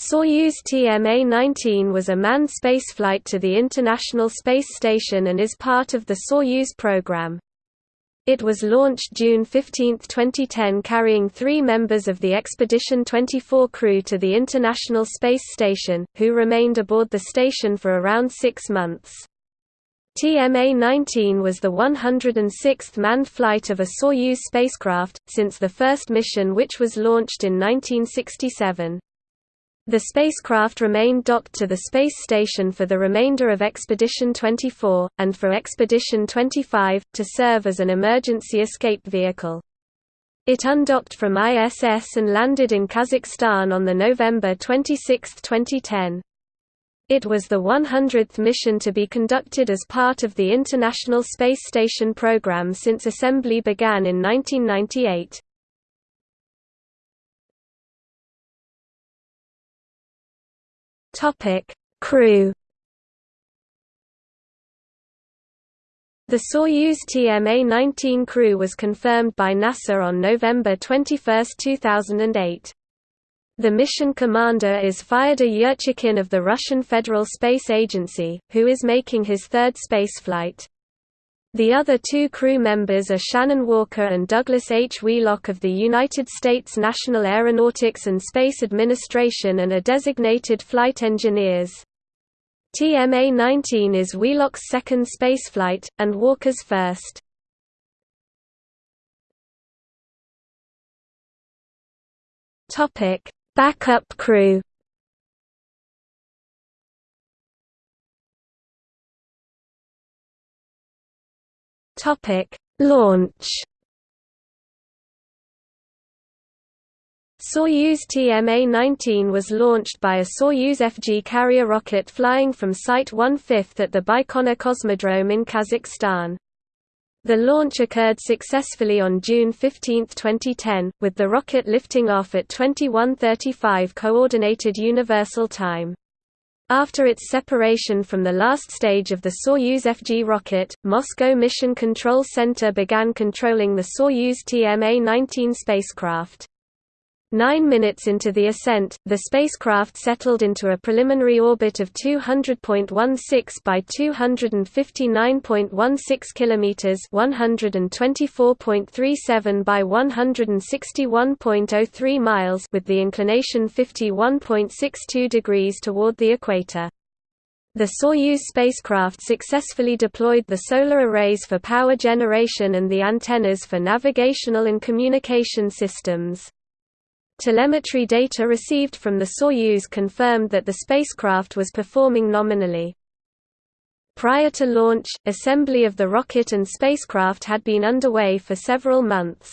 Soyuz TMA-19 was a manned spaceflight to the International Space Station and is part of the Soyuz program. It was launched June 15, 2010 carrying three members of the Expedition 24 crew to the International Space Station, who remained aboard the station for around six months. TMA-19 was the 106th manned flight of a Soyuz spacecraft, since the first mission which was launched in 1967. The spacecraft remained docked to the space station for the remainder of Expedition 24, and for Expedition 25, to serve as an emergency escape vehicle. It undocked from ISS and landed in Kazakhstan on November 26, 2010. It was the 100th mission to be conducted as part of the International Space Station program since assembly began in 1998. Topic: Crew. The Soyuz TMA-19 crew was confirmed by NASA on November 21, 2008. The mission commander is Fyodor Yurchikhin of the Russian Federal Space Agency, who is making his third spaceflight. The other two crew members are Shannon Walker and Douglas H. Wheelock of the United States National Aeronautics and Space Administration and are designated flight engineers. TMA-19 is Wheelock's second spaceflight, and Walker's first. Backup crew Topic: Launch. Soyuz TMA-19 was launched by a Soyuz FG carrier rocket flying from Site 1/5 at the Baikonur Cosmodrome in Kazakhstan. The launch occurred successfully on June 15, 2010, with the rocket lifting off at 21:35 Coordinated Universal Time. After its separation from the last stage of the Soyuz FG rocket, Moscow Mission Control Center began controlling the Soyuz TMA-19 spacecraft. Nine minutes into the ascent, the spacecraft settled into a preliminary orbit of 200.16 by 259.16 kilometers, 124.37 by 161.03 miles, with the inclination 51.62 degrees toward the equator. The Soyuz spacecraft successfully deployed the solar arrays for power generation and the antennas for navigational and communication systems. Telemetry data received from the Soyuz confirmed that the spacecraft was performing nominally. Prior to launch, assembly of the rocket and spacecraft had been underway for several months.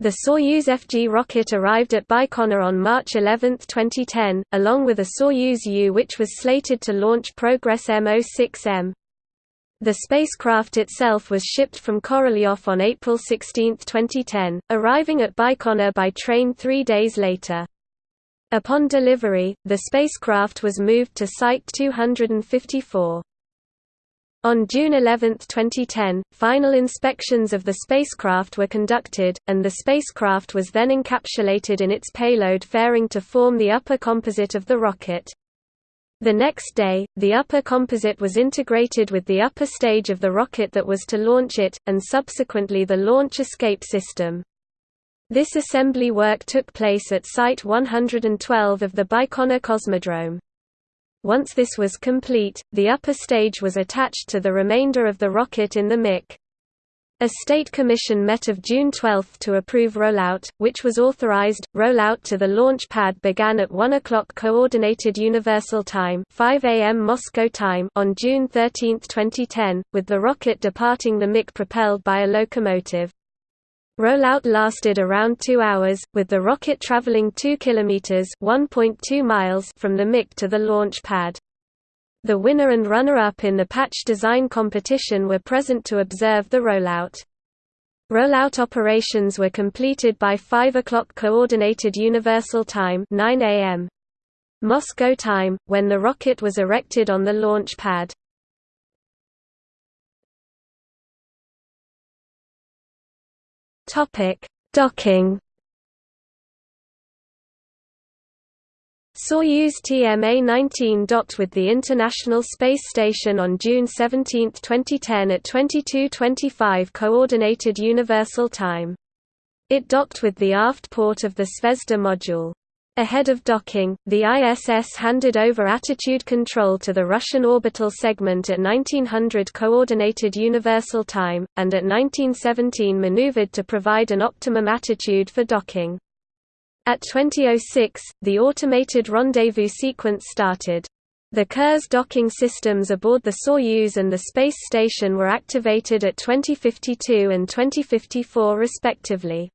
The Soyuz FG rocket arrived at Baikonur on March 11, 2010, along with a Soyuz U which was slated to launch Progress M06M. The spacecraft itself was shipped from Korolyov on April 16, 2010, arriving at Baikonur by train three days later. Upon delivery, the spacecraft was moved to Site 254. On June 11, 2010, final inspections of the spacecraft were conducted, and the spacecraft was then encapsulated in its payload fairing to form the upper composite of the rocket. The next day, the upper composite was integrated with the upper stage of the rocket that was to launch it, and subsequently the launch escape system. This assembly work took place at Site 112 of the Baikonur Cosmodrome. Once this was complete, the upper stage was attached to the remainder of the rocket in the MIC. A state commission met of June 12 to approve rollout, which was authorized. Rollout to the launch pad began at 1 o'clock Coordinated Universal Time, 5 a.m. Moscow time, on June 13, 2010, with the rocket departing the MIC propelled by a locomotive. Rollout lasted around 2 hours, with the rocket traveling 2 kilometers (1.2 miles) from the MIC to the launch pad. The winner and runner-up in the patch design competition were present to observe the rollout. Rollout operations were completed by 5 o'clock Coordinated Universal Time 9 a.m. Moscow time, when the rocket was erected on the launch pad. Docking Soyuz TMA-19 docked with the International Space Station on June 17, 2010 at 22:25 Coordinated Universal Time. It docked with the aft port of the Zvezda module. Ahead of docking, the ISS handed over attitude control to the Russian orbital segment at 1900 Coordinated Universal Time, and at 1917 maneuvered to provide an optimum attitude for docking. At 2006, the automated rendezvous sequence started. The Kurs docking systems aboard the Soyuz and the space station were activated at 2052 and 2054 respectively.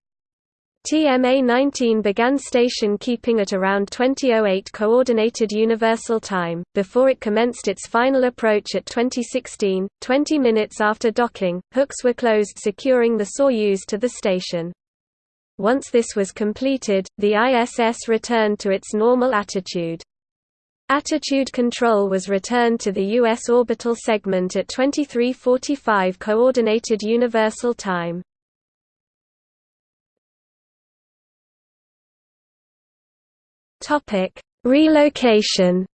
TMA-19 began station keeping at around 2008 Coordinated Universal Time, before it commenced its final approach at 2016. Twenty minutes after docking, hooks were closed securing the Soyuz to the station. Once this was completed, the ISS returned to its normal attitude. Attitude control was returned to the U.S. orbital segment at 2345 Coordinated Universal Time. Topic: Relocation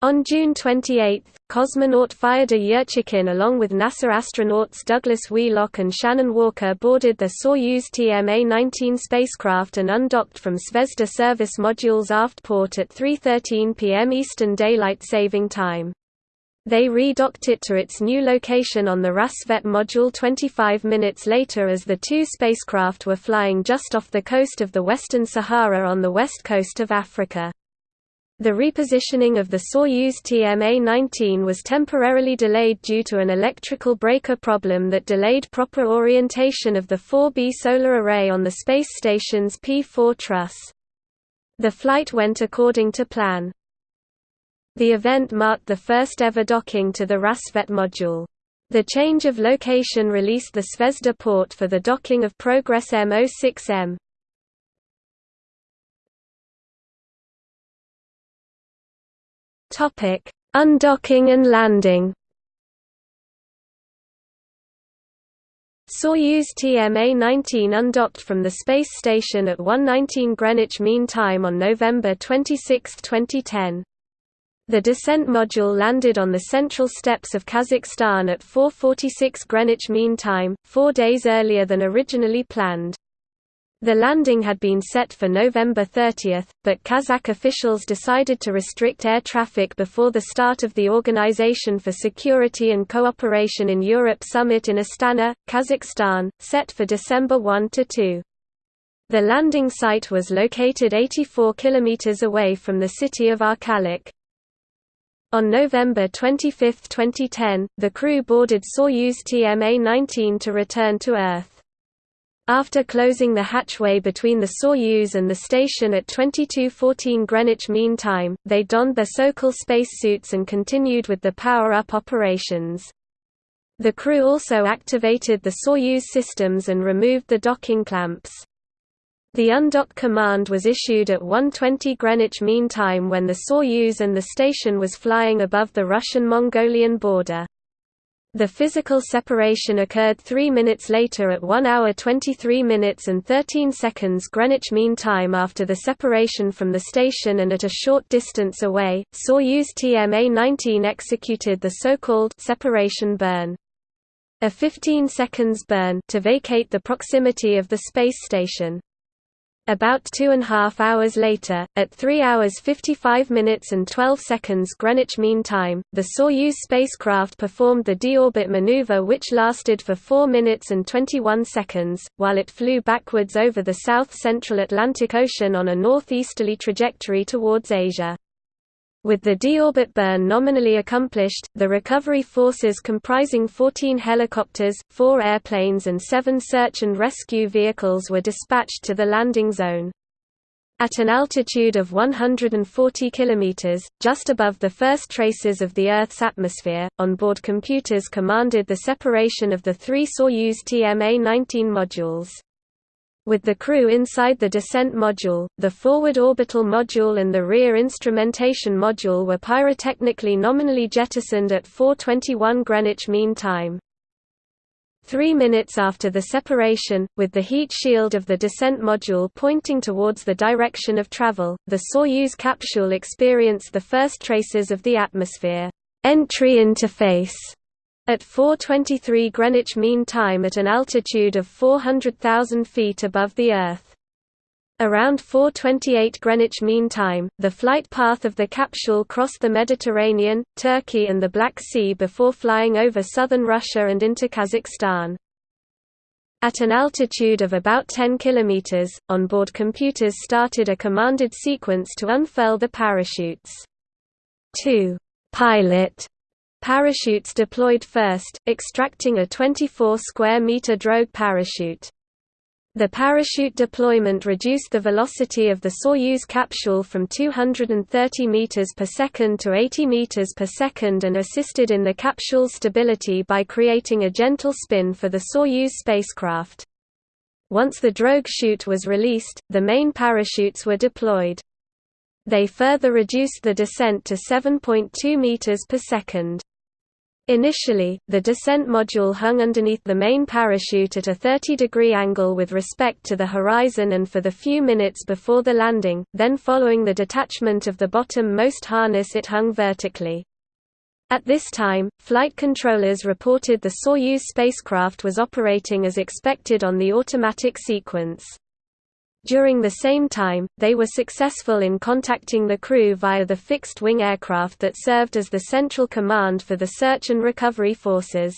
On June 28, cosmonaut Fyodor Yurchikhin along with NASA astronauts Douglas Wheelock and Shannon Walker boarded the Soyuz TMA-19 spacecraft and undocked from Zvezda service module's aft port at 3.13 p.m. Eastern Daylight Saving Time. They redocked it to its new location on the Rassvet module 25 minutes later as the two spacecraft were flying just off the coast of the Western Sahara on the west coast of Africa. The repositioning of the Soyuz TMA-19 was temporarily delayed due to an electrical breaker problem that delayed proper orientation of the 4B solar array on the space station's P4 truss. The flight went according to plan. The event marked the first ever docking to the Rassvet module. The change of location released the Zvezda port for the docking of Progress M06M. Topic: Undocking and landing. Soyuz TMA-19 undocked from the space station at 1:19 Greenwich Mean Time on November 26, 2010. The descent module landed on the central steppes of Kazakhstan at 4:46 Greenwich Mean Time, 4 days earlier than originally planned. The landing had been set for November 30, but Kazakh officials decided to restrict air traffic before the start of the Organization for Security and Cooperation in Europe summit in Astana, Kazakhstan, set for December 1–2. The landing site was located 84 km away from the city of Arkalyk. On November 25, 2010, the crew boarded Soyuz TMA-19 to return to Earth. After closing the hatchway between the Soyuz and the station at 22:14 Greenwich Mean Time, they donned their Sokol spacesuits and continued with the power-up operations. The crew also activated the Soyuz systems and removed the docking clamps. The undock command was issued at 1:20 Greenwich Mean Time when the Soyuz and the station was flying above the Russian-Mongolian border. The physical separation occurred 3 minutes later at 1 hour 23 minutes and 13 seconds Greenwich Mean Time after the separation from the station and at a short distance away, Soyuz TMA-19 executed the so-called separation burn. A 15 seconds burn to vacate the proximity of the space station. About two and a half hours later, at 3 hours 55 minutes and 12 seconds Greenwich Mean Time, the Soyuz spacecraft performed the deorbit maneuver which lasted for 4 minutes and 21 seconds, while it flew backwards over the south-central Atlantic Ocean on a northeasterly trajectory towards Asia. With the deorbit burn nominally accomplished, the recovery forces comprising 14 helicopters, 4 airplanes and 7 search and rescue vehicles were dispatched to the landing zone. At an altitude of 140 km, just above the first traces of the Earth's atmosphere, onboard computers commanded the separation of the three Soyuz TMA-19 modules. With the crew inside the descent module, the forward orbital module and the rear instrumentation module were pyrotechnically nominally jettisoned at 4:21 Greenwich Mean Time. Three minutes after the separation, with the heat shield of the descent module pointing towards the direction of travel, the Soyuz capsule experienced the first traces of the atmosphere. Entry interface at 4:23 Greenwich Mean Time at an altitude of 400,000 feet above the Earth. Around 4:28 Greenwich Mean Time, the flight path of the capsule crossed the Mediterranean, Turkey and the Black Sea before flying over southern Russia and into Kazakhstan. At an altitude of about 10 km, onboard computers started a commanded sequence to unfurl the parachutes. 2. Pilot parachutes deployed first, extracting a 24 square meter drogue parachute. The parachute deployment reduced the velocity of the Soyuz capsule from 230 meters per second to 80 meters per second and assisted in the capsule's stability by creating a gentle spin for the Soyuz spacecraft. Once the drogue chute was released, the main parachutes were deployed. They further reduced the descent to 7.2 meters per second. Initially, the descent module hung underneath the main parachute at a 30-degree angle with respect to the horizon and for the few minutes before the landing, then following the detachment of the bottom-most harness it hung vertically. At this time, flight controllers reported the Soyuz spacecraft was operating as expected on the automatic sequence. During the same time, they were successful in contacting the crew via the fixed-wing aircraft that served as the central command for the search and recovery forces.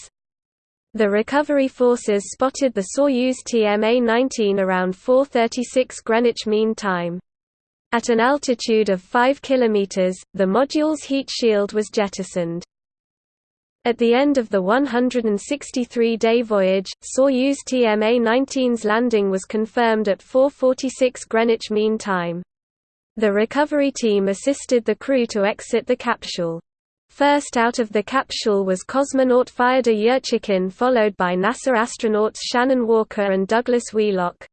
The recovery forces spotted the Soyuz TMA-19 around 4:36 Greenwich Mean Time. At an altitude of 5 km, the module's heat shield was jettisoned. At the end of the 163-day voyage, Soyuz TMA-19's landing was confirmed at 4.46 Greenwich Mean Time. The recovery team assisted the crew to exit the capsule. First out of the capsule was cosmonaut Fyodor Yurchikhin followed by NASA astronauts Shannon Walker and Douglas Wheelock.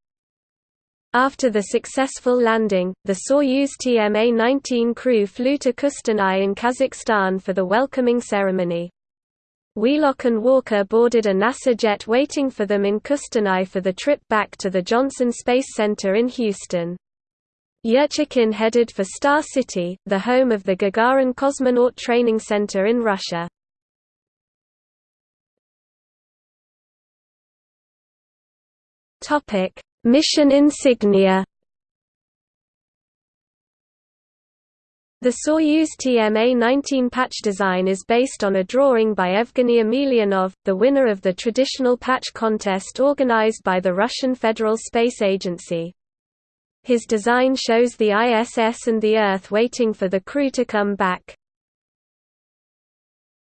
After the successful landing, the Soyuz TMA-19 crew flew to Kustanai in Kazakhstan for the welcoming ceremony. Wheelock and Walker boarded a NASA jet waiting for them in Kustanai for the trip back to the Johnson Space Center in Houston. Yurchikhin headed for Star City, the home of the Gagarin Cosmonaut Training Center in Russia. Mission insignia The Soyuz TMA-19 patch design is based on a drawing by Evgeny Emelianov, the winner of the traditional patch contest organized by the Russian Federal Space Agency. His design shows the ISS and the Earth waiting for the crew to come back.